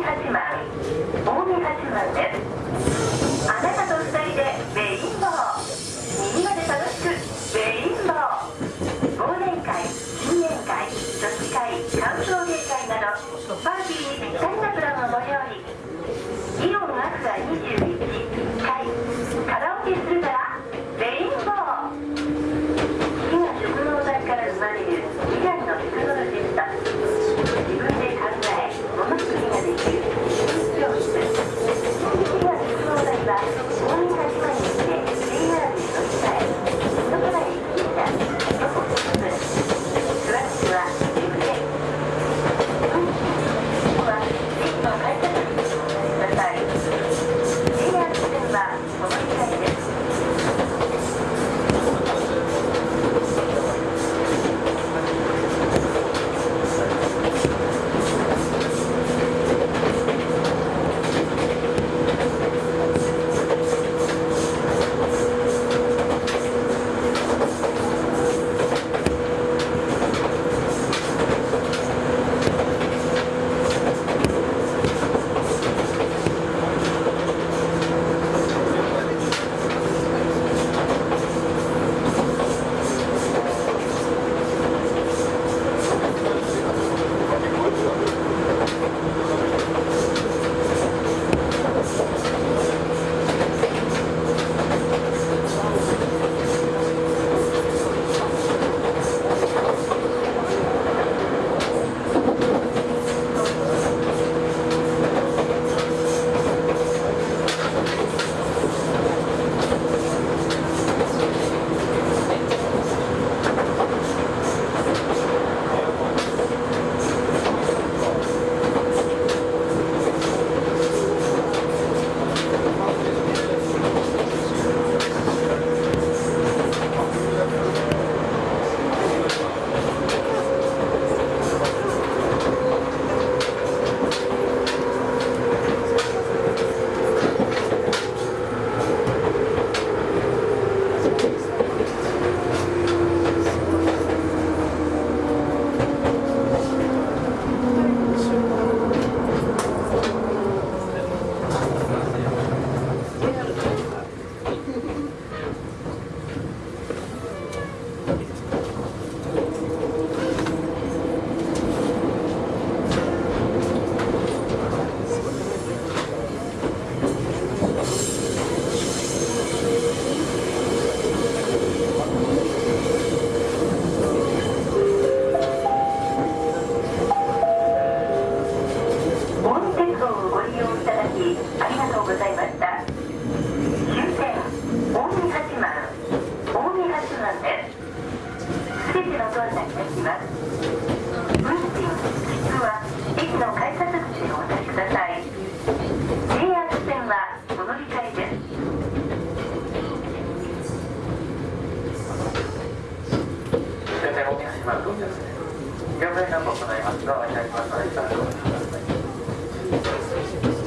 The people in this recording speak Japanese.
近八近江八幡であなたと2人でレインボーみんなで楽しくレインボー忘年会新年会女子会歓送迎会などパーティーにぴったりなプランをご用意。politics. 案内いたします。運賃切符は駅の改札口でお渡しください。JR 線はお乗り換えです全体大きま。します、